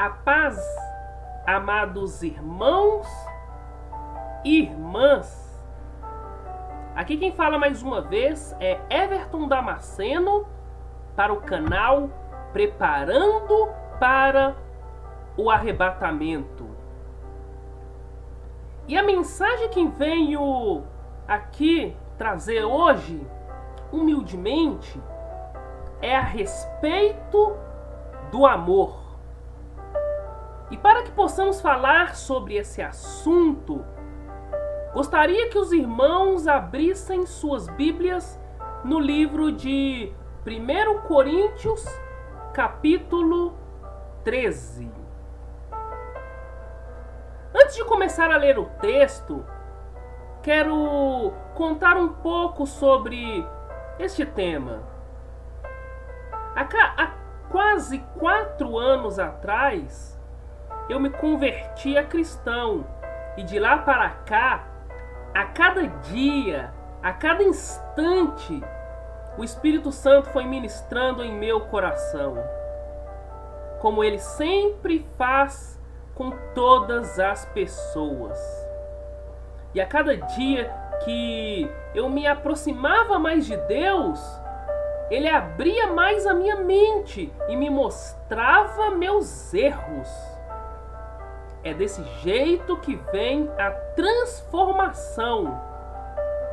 A paz, amados irmãos e irmãs. Aqui quem fala mais uma vez é Everton Damasceno para o canal Preparando para o Arrebatamento. E a mensagem que venho aqui trazer hoje, humildemente, é a respeito do amor. E para que possamos falar sobre esse assunto, gostaria que os irmãos abrissem suas Bíblias no livro de 1 Coríntios, capítulo 13. Antes de começar a ler o texto, quero contar um pouco sobre este tema. Há, quase quatro anos atrás, eu me converti a cristão. E de lá para cá, a cada dia, a cada instante, o Espírito Santo foi ministrando em meu coração. Como ele sempre faz com todas as pessoas. E a cada dia que eu me aproximava mais de Deus, ele abria mais a minha mente e me mostrava meus erros. É desse jeito que vem a transformação.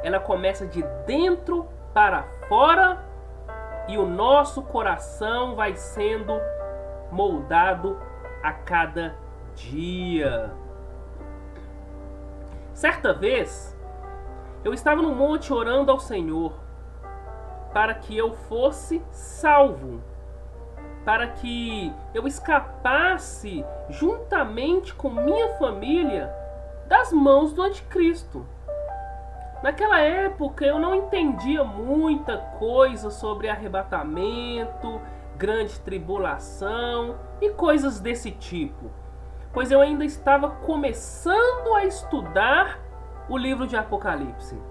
Ela começa de dentro para fora e o nosso coração vai sendo moldado a cada dia. Certa vez, eu estava no monte orando ao Senhor para que eu fosse salvo para que eu escapasse juntamente com minha família das mãos do anticristo. Naquela época eu não entendia muita coisa sobre arrebatamento, grande tribulação e coisas desse tipo, pois eu ainda estava começando a estudar o livro de Apocalipse.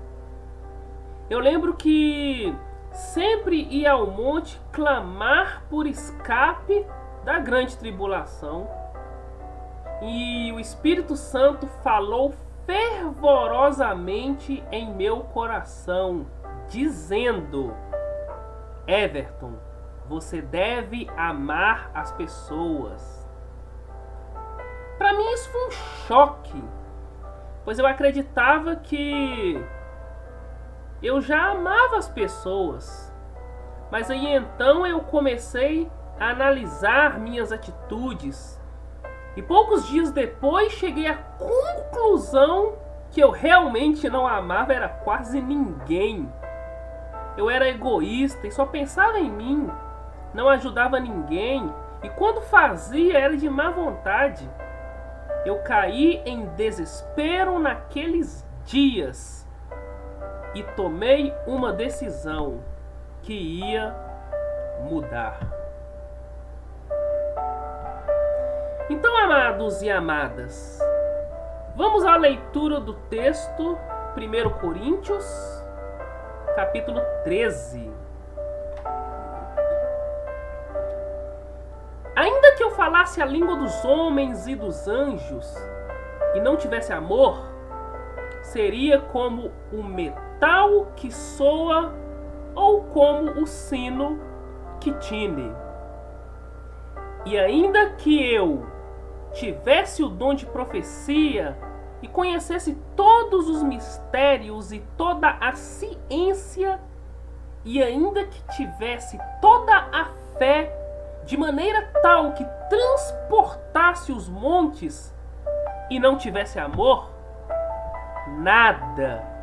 Eu lembro que sempre ia ao monte clamar por escape da grande tribulação. E o Espírito Santo falou fervorosamente em meu coração, dizendo: Everton, você deve amar as pessoas. Para mim isso foi um choque, pois eu acreditava que eu já amava as pessoas. Mas aí então eu comecei a analisar minhas atitudes. E poucos dias depois cheguei à conclusão que eu realmente não amava era quase ninguém. Eu era egoísta e só pensava em mim, não ajudava ninguém e quando fazia era de má vontade. Eu caí em desespero naqueles dias e tomei uma decisão que ia mudar. Então, amados e amadas, vamos à leitura do texto 1 Coríntios, capítulo 13. Ainda que eu falasse a língua dos homens e dos anjos e não tivesse amor, seria como o metal tal que soa ou como o sino que tine. E ainda que eu tivesse o dom de profecia e conhecesse todos os mistérios e toda a ciência, e ainda que tivesse toda a fé de maneira tal que transportasse os montes e não tivesse amor, nada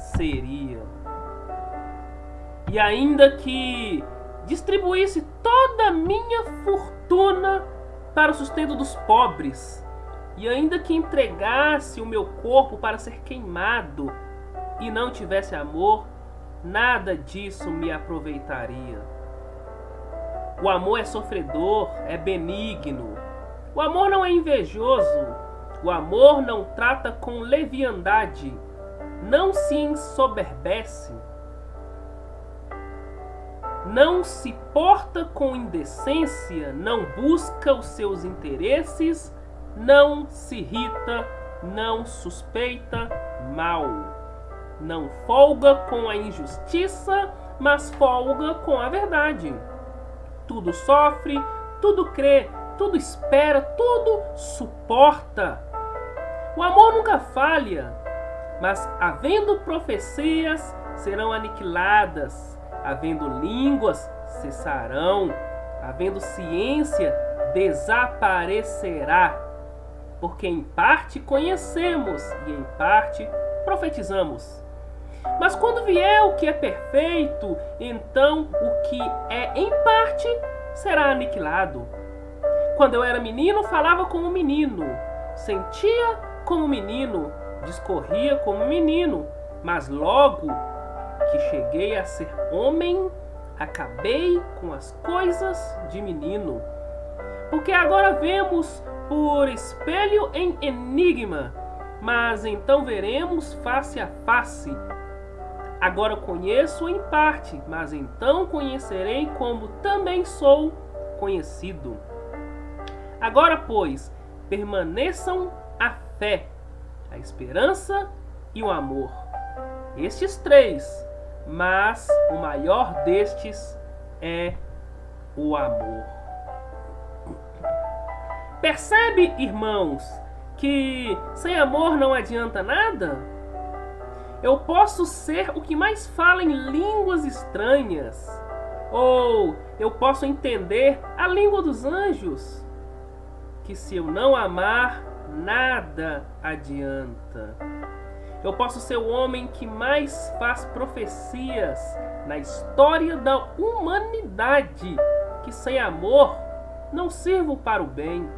seria. E ainda que distribuísse toda a minha fortuna para o sustento dos pobres, e ainda que entregasse o meu corpo para ser queimado e não tivesse amor, nada disso me aproveitaria. O amor é sofredor, é benigno. O amor não é invejoso. O amor não trata com leviandade não se ensoberbece, não se porta com indecência, não busca os seus interesses, não se irrita, não suspeita mal, não folga com a injustiça, mas folga com a verdade. Tudo sofre, tudo crê, tudo espera, tudo suporta. O amor nunca falha, mas havendo profecias, serão aniquiladas, havendo línguas, cessarão, havendo ciência, desaparecerá. Porque em parte conhecemos e em parte profetizamos. Mas quando vier o que é perfeito, então o que é em parte será aniquilado. Quando eu era menino, falava como menino, sentia como menino, discorria como menino, mas logo que cheguei a ser homem, acabei com as coisas de menino. Porque agora vemos por espelho em enigma, mas então veremos face a face. Agora conheço em parte, mas então conhecerei como também sou conhecido. Agora, pois, permaneçam a fé, a esperança e o amor. Estes três, mas o maior destes é o amor. Percebe, irmãos, que sem amor não adianta nada? Eu posso ser o que mais fala em línguas estranhas, ou eu posso entender a língua dos anjos, que se eu não amar, nada adianta. Eu posso ser o homem que mais faz profecias na história da humanidade, que sem amor não sirvo para o bem.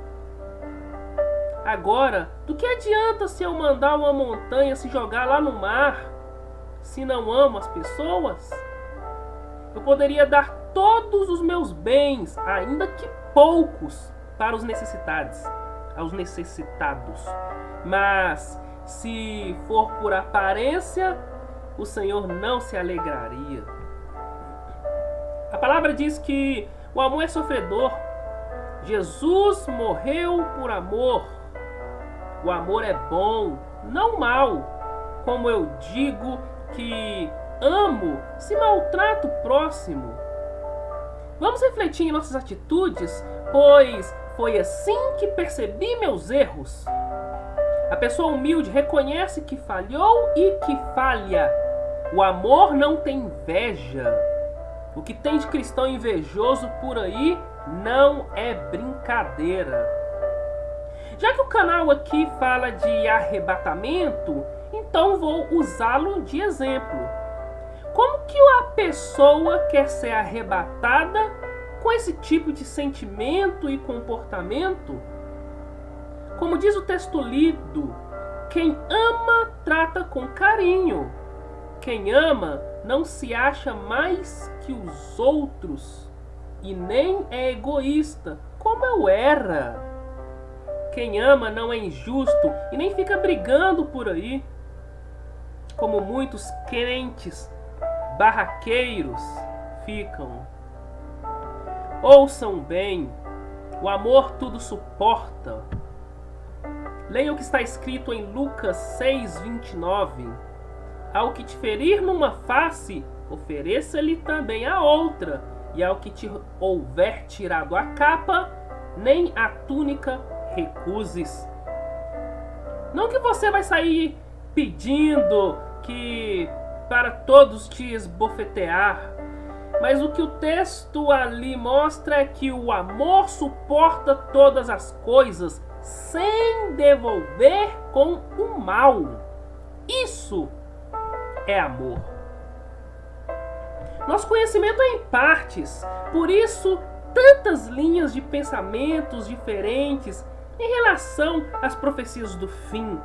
Agora, do que adianta se eu mandar uma montanha se jogar lá no mar, se não amo as pessoas? Eu poderia dar todos os meus bens, ainda que poucos, para os necessitados, aos necessitados. Mas se for por aparência, o Senhor não se alegraria. A palavra diz que o amor é sofredor. Jesus morreu por amor. O amor é bom, não mal. Como eu digo que amo se maltrato o próximo. Vamos refletir em nossas atitudes, pois foi assim que percebi meus erros. A pessoa humilde reconhece que falhou e que falha. O amor não tem inveja. O que tem de cristão invejoso por aí não é brincadeira. Já que o canal aqui fala de arrebatamento, então vou usá-lo de exemplo. Como que a pessoa quer ser arrebatada com esse tipo de sentimento e comportamento? Como diz o texto lido, quem ama trata com carinho. Quem ama não se acha mais que os outros e nem é egoísta, como eu era. Quem ama não é injusto e nem fica brigando por aí, como muitos crentes barraqueiros ficam. Ouçam bem, o amor tudo suporta. Leia o que está escrito em Lucas 6:29. Ao que te ferir numa face, ofereça-lhe também a outra, e ao que te houver tirado a capa, nem a túnica recuses. Não que você vai sair pedindo que para todos te esbofetear, mas o que o texto ali mostra é que o amor suporta todas as coisas, sem devolver com o mal. Isso é amor. Nosso conhecimento é em partes, por isso tantas linhas de pensamentos diferentes em relação às profecias do fim.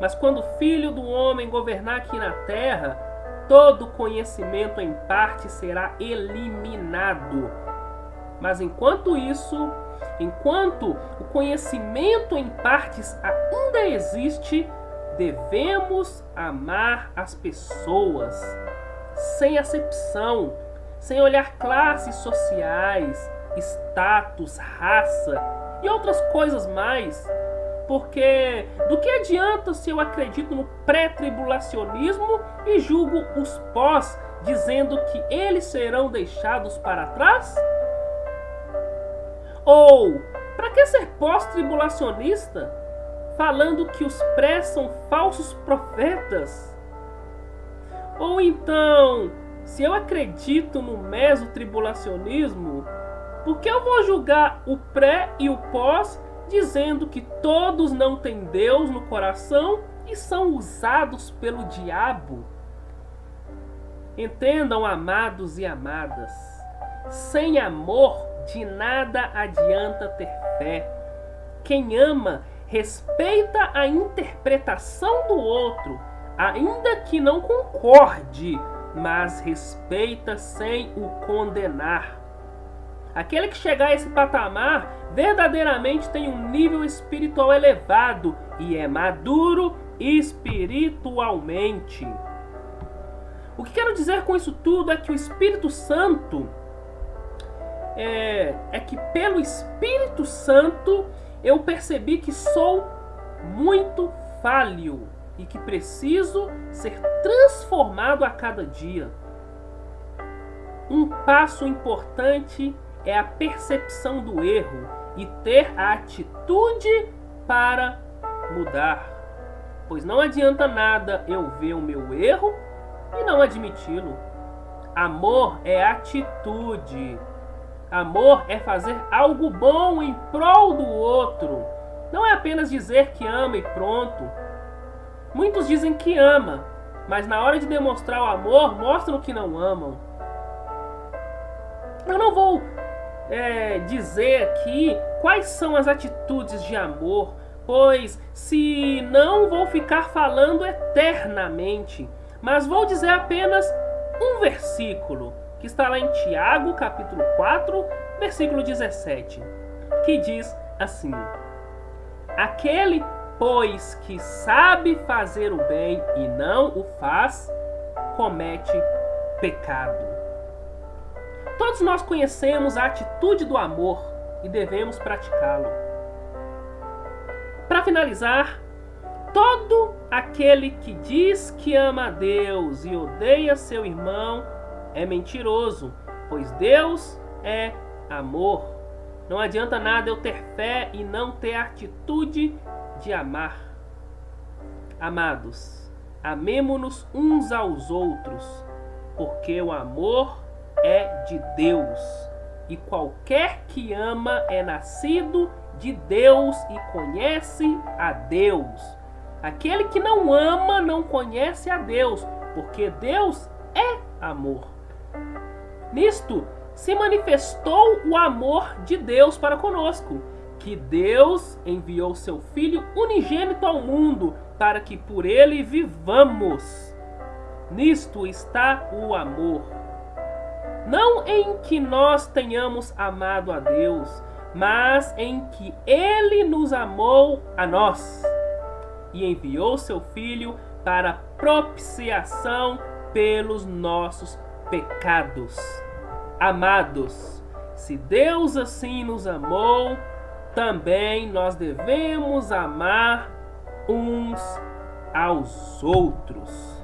Mas quando o Filho do Homem governar aqui na terra, todo conhecimento em parte será eliminado. Mas enquanto isso, Enquanto o conhecimento em partes ainda existe, devemos amar as pessoas sem acepção, sem olhar classes sociais, status, raça e outras coisas mais. Porque do que adianta se eu acredito no pré-tribulacionismo e julgo os pós, dizendo que eles serão deixados para trás? Ou, para que ser pós-tribulacionista, falando que os pré são falsos profetas? Ou então, se eu acredito no mesotribulacionismo, por que eu vou julgar o pré e o pós dizendo que todos não têm Deus no coração e são usados pelo diabo? Entendam, amados e amadas, sem amor de nada adianta ter fé. Quem ama respeita a interpretação do outro, ainda que não concorde, mas respeita sem o condenar. Aquele que chegar a esse patamar verdadeiramente tem um nível espiritual elevado e é maduro espiritualmente. O que quero dizer com isso tudo é que o Espírito Santo é, é que pelo Espírito Santo eu percebi que sou muito falho e que preciso ser transformado a cada dia. Um passo importante é a percepção do erro e ter a atitude para mudar. Pois não adianta nada eu ver o meu erro e não admiti-lo. Amor é atitude. Amor é fazer algo bom em prol do outro. Não é apenas dizer que ama e pronto. Muitos dizem que ama, mas na hora de demonstrar o amor, mostram que não amam. Eu não vou é, dizer aqui quais são as atitudes de amor, pois se não vou ficar falando eternamente, mas vou dizer apenas um versículo, que está lá em Tiago, capítulo 4, versículo 17, que diz assim: Aquele, pois, que sabe fazer o bem e não o faz, comete pecado. Todos nós conhecemos a atitude do amor e devemos praticá-lo. Para finalizar, todo aquele que diz que ama a Deus e odeia seu irmão é mentiroso, pois Deus é amor. Não adianta nada eu ter fé e não ter atitude de amar. Amados, amemo-nos uns aos outros, porque o amor é de Deus. E qualquer que ama é nascido de Deus e conhece a Deus. Aquele que não ama não conhece a Deus, porque Deus é amor. Nisto se manifestou o amor de Deus para conosco, que Deus enviou seu Filho unigênito ao mundo para que por ele vivamos. Nisto está o amor não em que nós tenhamos amado a Deus, mas em que Ele nos amou a nós e enviou seu Filho para propiciação pelos nossos pecados. Amados, se Deus assim nos amou, também nós devemos amar uns aos outros.